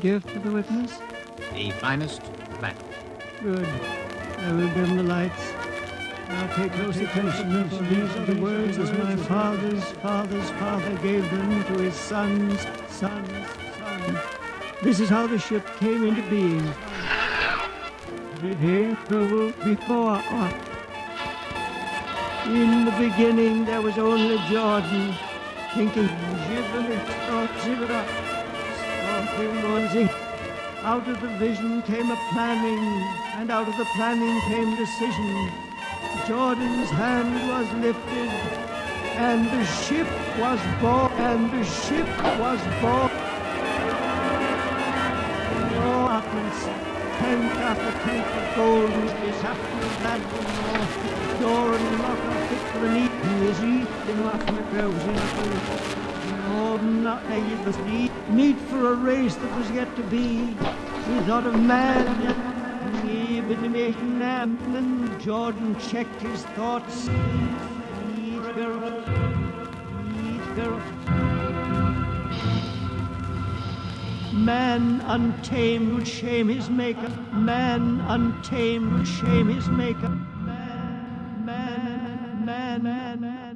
give to the witness? The finest black. Good. I will dim the lights. Now pay close attention, for these are the words as my father's father's father gave them to his son's son's son. This is how the ship came into being. Before us. In the beginning there was only Jordan, thinking, out of the vision came a planning, and out of the planning came decision. Jordan's hand was lifted, and the ship was born, and the ship was born. Oh, apples, tank after tank of gold is after the one Door and lock are fit for the need. He is eating my grows in a Meat for a race that was yet to be. He thought of man and Jordan checked his thoughts. Man untamed would shame his maker. Man untamed would shame his maker. Man, man, man, man, man.